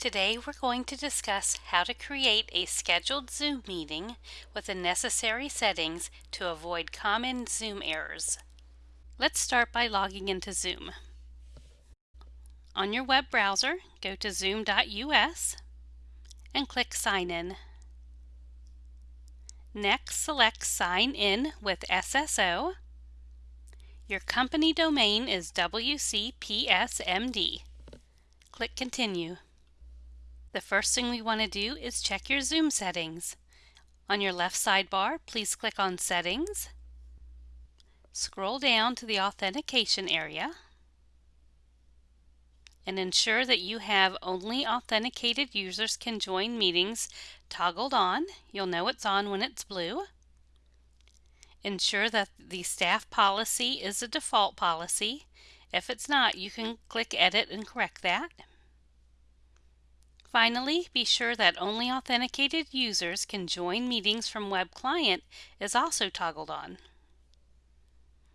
Today we're going to discuss how to create a scheduled Zoom meeting with the necessary settings to avoid common Zoom errors. Let's start by logging into Zoom. On your web browser, go to zoom.us and click Sign In. Next, select Sign In with SSO. Your company domain is WCPSMD. Click Continue. The first thing we want to do is check your Zoom settings. On your left sidebar, please click on Settings. Scroll down to the Authentication area and ensure that you have only authenticated users can join meetings toggled on. You'll know it's on when it's blue. Ensure that the staff policy is a default policy. If it's not, you can click Edit and correct that. Finally, be sure that only authenticated users can join meetings from Web Client is also toggled on.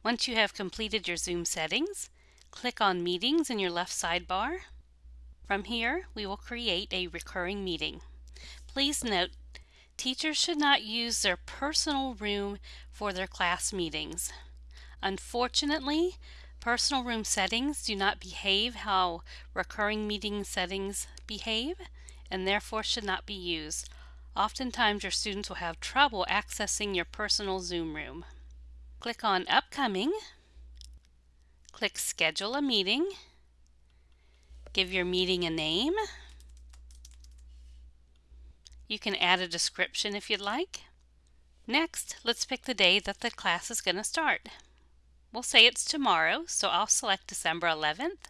Once you have completed your Zoom settings, click on Meetings in your left sidebar. From here, we will create a recurring meeting. Please note, teachers should not use their personal room for their class meetings. Unfortunately, Personal room settings do not behave how recurring meeting settings behave and therefore should not be used. Oftentimes your students will have trouble accessing your personal Zoom room. Click on Upcoming, click Schedule a Meeting, give your meeting a name. You can add a description if you'd like. Next, let's pick the day that the class is going to start. We'll say it's tomorrow, so I'll select December 11th.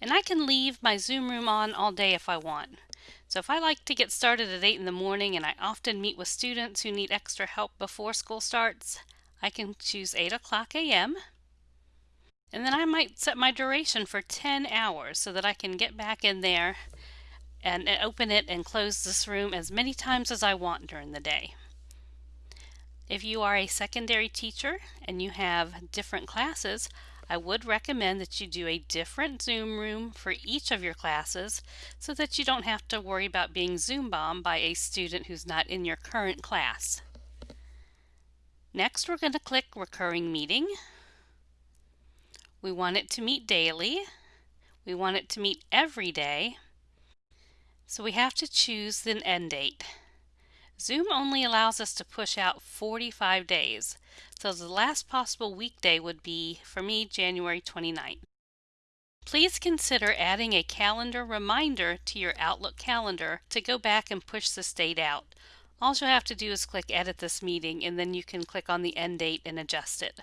And I can leave my Zoom room on all day if I want. So if I like to get started at 8 in the morning and I often meet with students who need extra help before school starts, I can choose 8 o'clock a.m. And then I might set my duration for 10 hours so that I can get back in there and open it and close this room as many times as I want during the day. If you are a secondary teacher and you have different classes, I would recommend that you do a different Zoom room for each of your classes so that you don't have to worry about being Zoom bombed by a student who's not in your current class. Next, we're going to click Recurring Meeting. We want it to meet daily. We want it to meet every day. So we have to choose an end date. Zoom only allows us to push out 45 days, so the last possible weekday would be, for me, January 29th. Please consider adding a calendar reminder to your Outlook calendar to go back and push this date out. All you'll have to do is click Edit this meeting and then you can click on the end date and adjust it.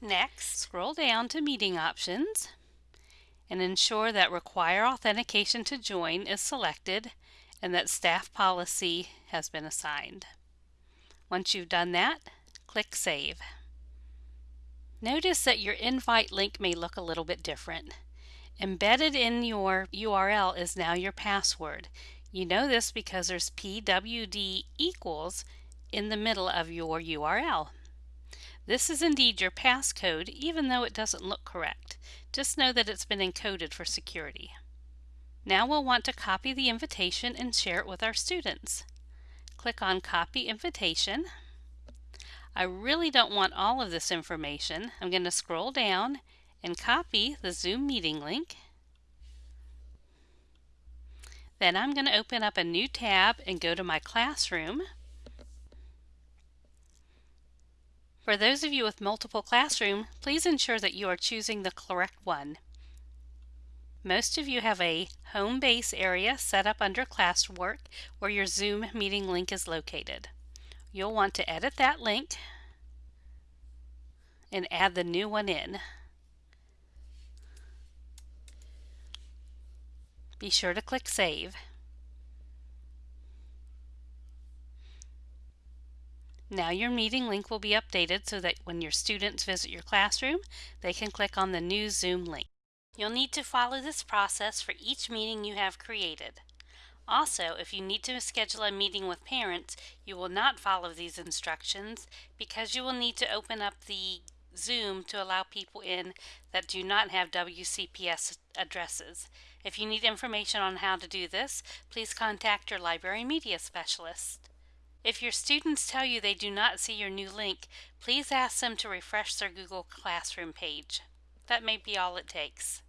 Next, scroll down to Meeting Options and ensure that Require Authentication to Join is selected and that staff policy has been assigned. Once you've done that, click Save. Notice that your invite link may look a little bit different. Embedded in your URL is now your password. You know this because there's pwd equals in the middle of your URL. This is indeed your passcode even though it doesn't look correct. Just know that it's been encoded for security. Now we'll want to copy the invitation and share it with our students. Click on Copy Invitation. I really don't want all of this information. I'm going to scroll down and copy the Zoom meeting link. Then I'm going to open up a new tab and go to my classroom. For those of you with multiple classroom, please ensure that you are choosing the correct one. Most of you have a home base area set up under classwork where your Zoom meeting link is located. You'll want to edit that link and add the new one in. Be sure to click Save. Now your meeting link will be updated so that when your students visit your classroom, they can click on the new Zoom link. You'll need to follow this process for each meeting you have created. Also, if you need to schedule a meeting with parents, you will not follow these instructions because you will need to open up the Zoom to allow people in that do not have WCPS addresses. If you need information on how to do this, please contact your library media specialist. If your students tell you they do not see your new link, please ask them to refresh their Google Classroom page. That may be all it takes.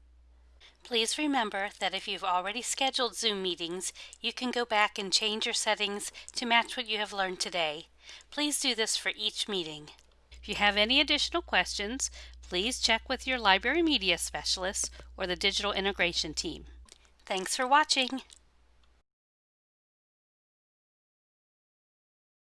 Please remember that if you've already scheduled Zoom meetings, you can go back and change your settings to match what you have learned today. Please do this for each meeting. If you have any additional questions, please check with your library media specialist or the digital integration team. Thanks for watching.